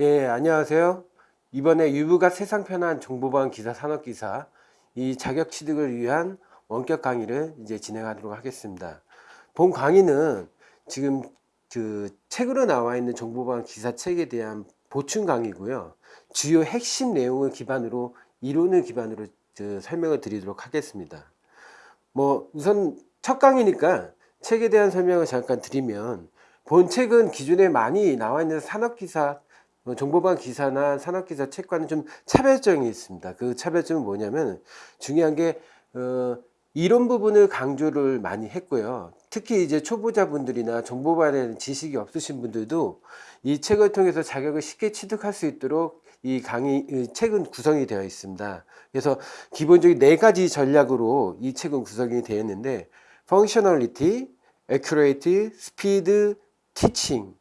예, 안녕하세요. 이번에 유부가 세상 편한 정보방 기사 산업기사 이 자격 취득을 위한 원격 강의를 이제 진행하도록 하겠습니다. 본 강의는 지금 그 책으로 나와 있는 정보방 기사 책에 대한 보충 강의고요. 주요 핵심 내용을 기반으로 이론을 기반으로 그 설명을 드리도록 하겠습니다. 뭐 우선 첫 강의니까 책에 대한 설명을 잠깐 드리면 본 책은 기존에 많이 나와 있는 산업기사 뭐 정보방 기사나 산업기사 책과는 좀 차별점이 있습니다. 그 차별점은 뭐냐면 중요한 게 어, 이론 부분을 강조를 많이 했고요. 특히 이제 초보자분들이나 정보방에 대한 지식이 없으신 분들도 이 책을 통해서 자격을 쉽게 취득할 수 있도록 이 강의 이 책은 구성이 되어 있습니다. 그래서 기본적인 네 가지 전략으로 이 책은 구성이 되어 있는데 functionality, accurate, speed, teaching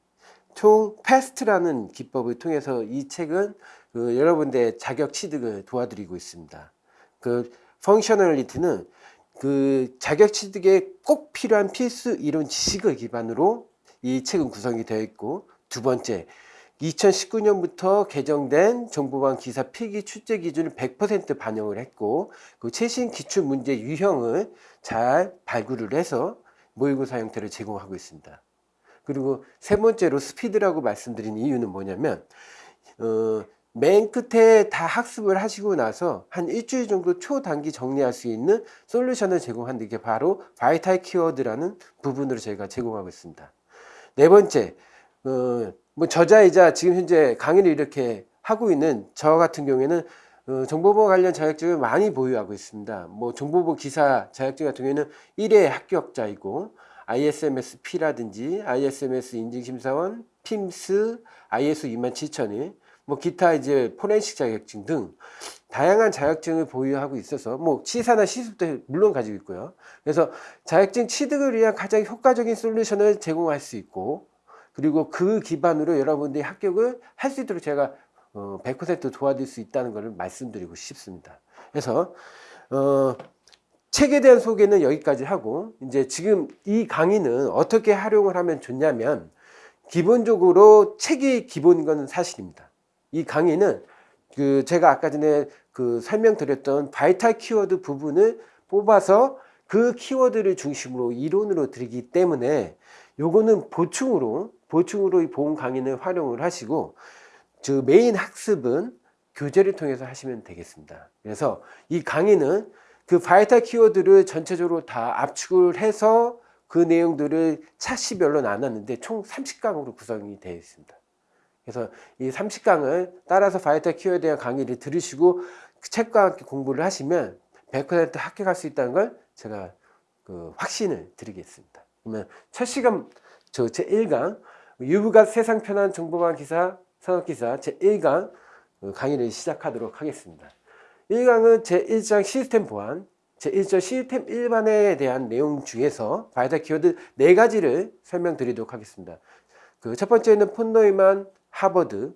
총 패스트라는 기법을 통해서 이 책은 그 여러분들의 자격 취득을 도와드리고 있습니다. 그 펑셔널리티는 그 자격 취득에 꼭 필요한 필수 이론 지식을 기반으로 이 책은 구성이 되어 있고 두 번째 2019년부터 개정된 정보방 기사 필기 출제 기준을 100% 반영을 했고 그 최신 기출 문제 유형을 잘 발굴을 해서 모의고사 형태를 제공하고 있습니다. 그리고 세 번째로 스피드라고 말씀드린 이유는 뭐냐면 어, 맨 끝에 다 학습을 하시고 나서 한 일주일 정도 초단기 정리할 수 있는 솔루션을 제공하는 게 바로 바이탈 키워드라는 부분으로 저희가 제공하고 있습니다. 네 번째, 어, 뭐 저자이자 지금 현재 강의를 이렇게 하고 있는 저 같은 경우에는 어, 정보보호 관련 자격증을 많이 보유하고 있습니다. 뭐 정보보호 기사 자격증 같은 경우에는 1회 합격자이고 ISMS-P라든지 ISMS 인증심사원, PIMS, ISO 27000이 뭐 기타 이제 포렌식 자격증 등 다양한 자격증을 보유하고 있어서 뭐 시사나 시습도 물론 가지고 있고요. 그래서 자격증 취득을 위한 가장 효과적인 솔루션을 제공할 수 있고 그리고 그 기반으로 여러분들이 합격을 할 수 있도록 제가 어, 100% 도와줄 수 있다는 것을 말씀드리고 싶습니다. 그래서 어, 책에 대한 소개는 여기까지 하고 이제 지금 이 강의는 어떻게 활용을 하면 좋냐면 기본적으로 책이 기본인 것은 사실입니다. 이 강의는 그 제가 아까 전에 그 설명드렸던 바이탈 키워드 부분을 뽑아서 그 키워드를 중심으로 이론으로 드리기 때문에 요거는 보충으로 보충으로 이 보험 강의는 활용을 하시고 저 메인 학습은 교재를 통해서 하시면 되겠습니다. 그래서 이 강의는 그 vital 키워드를 전체적으로 다 압축을 해서 그 내용들을 차시별로 나눴는데 총 30강으로 구성이 되어 있습니다. 그래서 이 30강을 따라서 vital 키워드에 대한 강의를 들으시고 그 책과 함께 공부를 하시면 100% 합격할 수 있다는 걸 제가 그 확신을 드리겠습니다. 그러면 첫 시간 저 제1강 유부가 세상 편한 정보보안 기사 산업기사 제1강 강의를 시작하도록 하겠습니다. 1강은 제1장 시스템 보안, 제1장 시스템 일반에 대한 내용 중에서 vital 키워드 4가지를 설명드리도록 하겠습니다. 그 첫 번째는 폰노이만 하버드,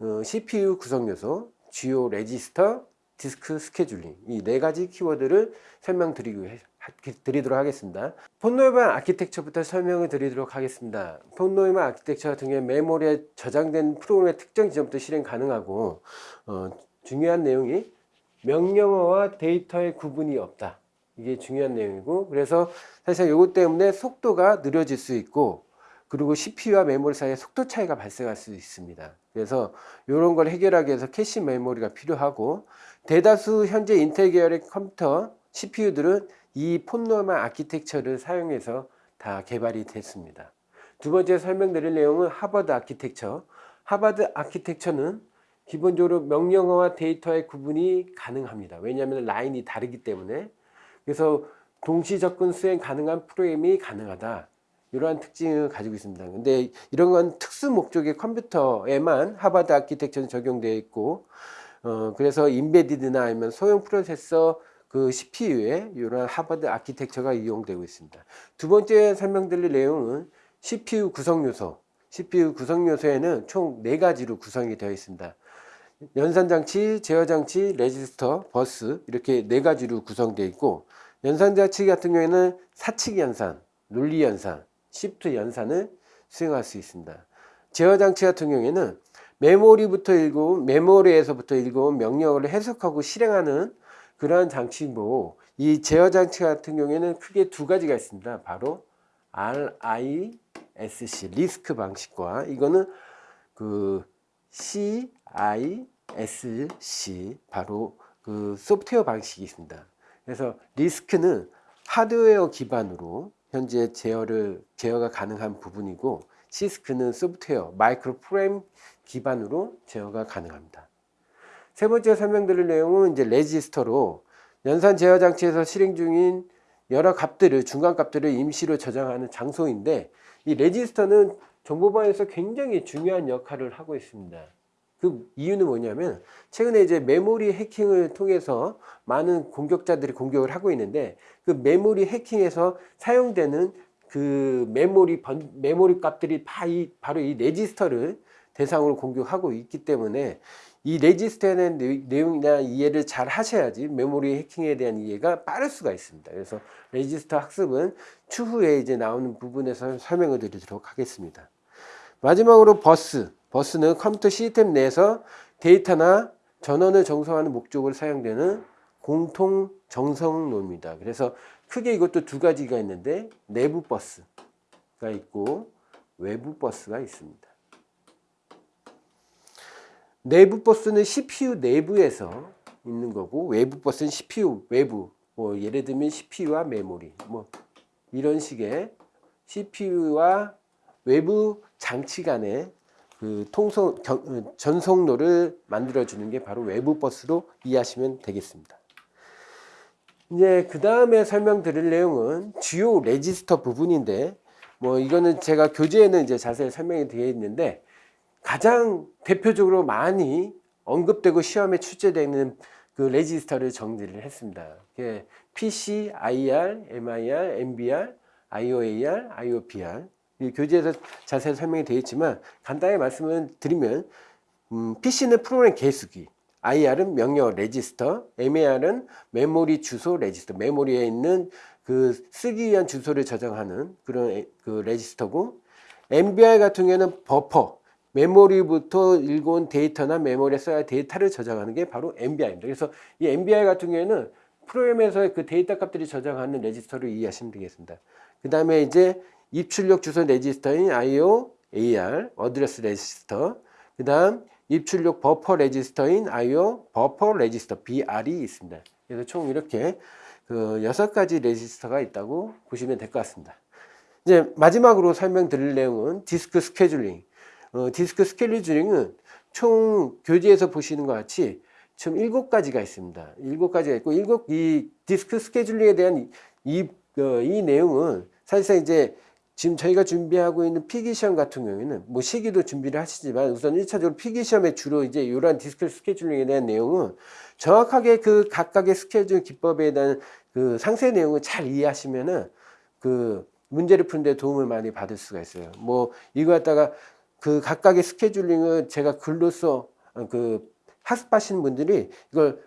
어, CPU 구성 요소, 주요 레지스터, 디스크 스케줄링 이 네 가지 키워드를 설명드리고 드리도록 하겠습니다. 폰노이만 architecture부터 설명을 드리도록 하겠습니다. 폰노이만 아키텍처 같은 경우 메모리에 저장된 프로그램의 특정 지점부터 실행 가능하고 어, 중요한 내용이 명령어와 데이터의 구분이 없다. 이게 중요한 내용이고 그래서 사실 이것 때문에 속도가 느려질 수 있고 그리고 CPU와 메모리 사이에 속도 차이가 발생할 수 있습니다. 그래서 이런 걸 해결하기 위해서 캐시 메모리가 필요하고 대다수 현재 인텔 계열의 컴퓨터 CPU들은 이 폰노이만 architecture를 사용해서 다 개발이 됐습니다. 두 번째 설명드릴 내용은 하버드 아키텍처. 하버드 architecture는 기본적으로 명령어와 데이터의 구분이 가능합니다. 왜냐하면 라인이 다르기 때문에 그래서 동시 접근 수행 가능한 프로그램이 가능하다. 이러한 특징을 가지고 있습니다. 근데 이런 건 특수 목적의 컴퓨터에만 하버드 architecture는 적용되어 있고 어, 그래서 embedded나 아니면 소형 프로세서 그 CPU에 이런 하버드 아키텍처가 이용되고 있습니다. 두 번째 설명드릴 내용은 CPU 구성 요소. CPU 구성 요소에는 총 네 가지로 구성이 되어 있습니다. 연산장치, 제어장치, 레지스터, 버스 이렇게 네 가지로 구성되어 있고 연산장치 같은 경우에는 사칙 연산, 논리 연산, 시프트 연산을 수행할 수 있습니다. 제어장치 같은 경우에는 메모리부터 읽어온 메모리에서부터 읽어온 명령어를 해석하고 실행하는 그러한 장치고 이 제어 장치 같은 경우에는 크게 두 가지가 있습니다. 바로 RISC 리스크 방식과 이거는 그 CISC 바로 그 소프트웨어 방식이 있습니다. 그래서 리스크는 하드웨어 기반으로 현재 제어를 제어가 가능한 부분이고 CISC는 소프트웨어 마이크로 프로그램 기반으로 제어가 가능합니다. 세 번째 설명드릴 내용은 이제 레지스터로 연산 제어 장치에서 실행 중인 여러 값들을 중간 값들을 임시로 저장하는 장소인데 이 레지스터는 정보보안에서 굉장히 중요한 역할을 하고 있습니다. 그 이유는 뭐냐면 최근에 이제 메모리 해킹을 통해서 많은 공격자들이 공격을 하고 있는데 그 메모리 해킹에서 사용되는 그 메모리 번, 메모리 값들이 다 이, 바로 이 레지스터를 대상으로 공격하고 있기 때문에 이 레지스터에 대한 내용이나 이해를 잘 하셔야지 메모리 해킹에 대한 이해가 빠를 수가 있습니다. 그래서 레지스터 학습은 추후에 이제 나오는 부분에서 설명을 드리도록 하겠습니다. 마지막으로 버스. 버스는 컴퓨터 시스템 내에서 데이터나 전원을 전송하는 목적으로 사용되는 공통 전송로입니다. 그래서 크게 이것도 두 가지가 있는데 내부 버스가 있고 외부 버스가 있습니다. 내부 버스는 CPU 내부에서 있는 거고 외부 버스는 CPU 외부 뭐 예를 들면 CPU와 메모리 뭐 이런 식의 CPU와 외부 장치 간의 그 통성 경, 전송로를 만들어 주는 게 바로 외부 버스로 이해하시면 되겠습니다. 이제 그 다음에 설명드릴 내용은 주요 레지스터 부분인데 뭐 이거는 제가 교재에는 이제 자세히 설명이 되어 있는데 가장 대표적으로 많이 언급되고 시험에 출제되는 그 레지스터를 정리를 했습니다. PC, IR, MIR, MBR, IOAR, IOPR 교재에서 자세히 설명이 되어 있지만 간단히 말씀을 드리면 음, PC는 프로그램 개수기 IR은 명령 레지스터, MAR은 메모리 주소 레지스터, 메모리에 있는 그 쓰기 위한 주소를 저장하는 그런 그 레지스터고 MBR 같은 경우에는 버퍼, 메모리부터 읽어온 데이터나 메모리에 써야 할 데이터를 저장하는 게 바로 MBR입니다. 그래서 이 MBR 같은 경우에는 프로그램에서 그 데이터 값들이 저장하는 레지스터를 이해하시면 되겠습니다. 그 다음에 이제 입출력 주소 레지스터인 IO, AR, 어드레스 레지스터, 그 다음 입출력 버퍼 레지스터인 IO, 버퍼 레지스터, BR이 있습니다. 그래서 총 이렇게 그 여섯 가지 레지스터가 있다고 보시면 될 것 같습니다. 이제 마지막으로 설명드릴 내용은 디스크 스케줄링. 어, 디스크 스케줄링은 총 교재에서 보시는 것 같이 총 일곱 가지가 있습니다. 일곱 가지가 있고 일곱 이 디스크 스케줄링에 대한 이, 어, 이 내용은 사실상 이제 지금 저희가 준비하고 있는 필기 시험 같은 경우에는 뭐 실기도 준비를 하시지만 우선 1차적으로 필기 시험에 주로 이제 이러한 디스크 스케줄링에 대한 내용은 정확하게 그 각각의 스케줄 기법에 대한 그 상세 내용을 잘 이해하시면은 그 문제를 푸는데 도움을 많이 받을 수가 있어요. 뭐 이거 갖다가 그 각각의 스케줄링을 제가 글로써 그 학습하시는 분들이 이걸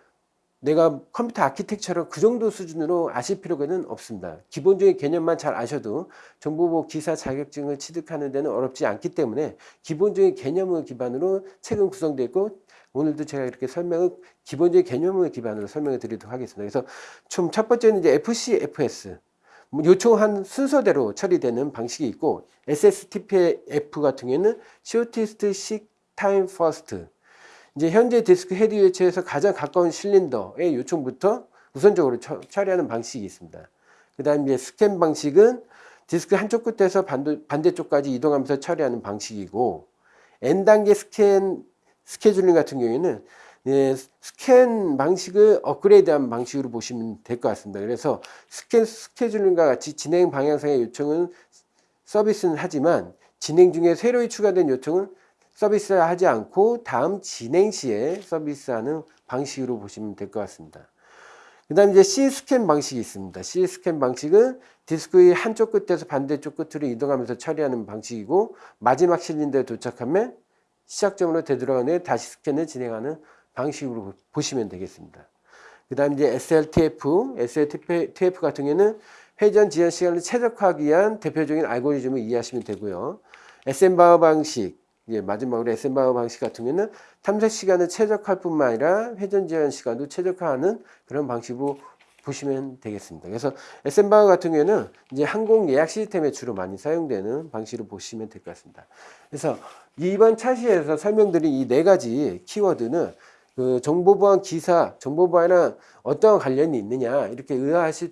내가 컴퓨터 아키텍처를 그 정도 수준으로 아실 필요는 없습니다. 기본적인 개념만 잘 아셔도 정보보안 기사 자격증을 취득하는 데는 어렵지 않기 때문에 기본적인 개념을 기반으로 책은 구성되어 있고 오늘도 제가 이렇게 설명을 기본적인 개념을 기반으로 설명을 드리도록 하겠습니다. 그래서 좀 첫 번째는 이제 FCFS 뭐 요청한 순서대로 처리되는 방식이 있고 SSTF 같은 경우에는 Shortest Seek Time First 이제 현재 디스크 헤드 위치에서 가장 가까운 실린더의 요청부터 우선적으로 처, 처리하는 방식이 있습니다. 그 다음에 이제 스캔 방식은 디스크 한쪽 끝에서 반도, 반대쪽까지 이동하면서 처리하는 방식이고 N단계 스캔 스케줄링 같은 경우에는 예, 스캔 방식을 업그레이드한 방식으로 보시면 될 것 같습니다. 그래서 스캔 스케줄링과 같이 진행 방향상의 요청은 서비스는 하지만 진행 중에 새로이 추가된 요청은 서비스하지 않고 다음 진행 시에 서비스하는 방식으로 보시면 될 것 같습니다. 그 다음 이제 C 스캔 방식이 있습니다. C 스캔 방식은 디스크의 한쪽 끝에서 반대쪽 끝으로 이동하면서 처리하는 방식이고 마지막 실린더에 도착하면 시작점으로 되돌아간 후에 다시 스캔을 진행하는 방식으로 보시면 되겠습니다. 그 다음 이제 SLTF, SLTF 같은 경우에는 회전 지연 시간을 최적화하기 위한 대표적인 알고리즘을 이해하시면 되고요. SM바어 방식, 이제 마지막으로 에센바우 방식 같은 경우는 탐색 시간을 최적화할 뿐만 아니라 회전 제한 시간도 최적화하는 그런 방식으로 보시면 되겠습니다. 그래서 에센바우 같은 경우에는 이제 항공 예약 시스템에 주로 많이 사용되는 방식으로 보시면 될 것 같습니다. 그래서 이번 차시에서 설명드린 이 네 가지 키워드는 그 정보보안 기사, 정보보안이랑 어떤 관련이 있느냐 이렇게 의아하실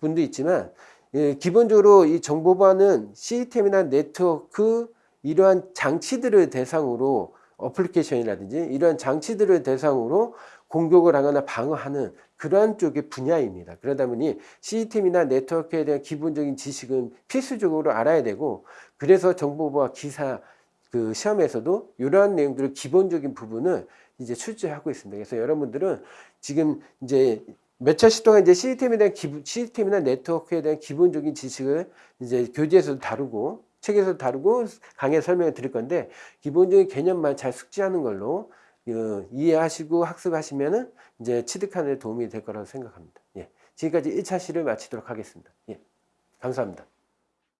분도 있지만 예, 기본적으로 이 정보보안은 시스템이나 네트워크 이러한 장치들을 대상으로 어플리케이션이라든지 이러한 장치들을 대상으로 공격을 하거나 방어하는 그러한 쪽의 분야입니다. 그러다 보니 시스템이나 네트워크에 대한 기본적인 지식은 필수적으로 알아야 되고 그래서 정보보안 기사 그 시험에서도 이러한 내용들을 기본적인 부분을 이제 출제하고 있습니다. 그래서 여러분들은 지금 이제 몇 차시 동안 이제 시스템에 대한 기본, 시스템이나 네트워크에 대한 기본적인 지식을 이제 교재에서도 다루고 책에서도 다루고 강의 설명을 드릴 건데 기본적인 개념만 잘 숙지하는 걸로 어, 이해하시고 학습하시면은 이제 취득하는 데 도움이 될 거라고 생각합니다. 예. 지금까지 1차 시를 마치도록 하겠습니다. 예. 감사합니다.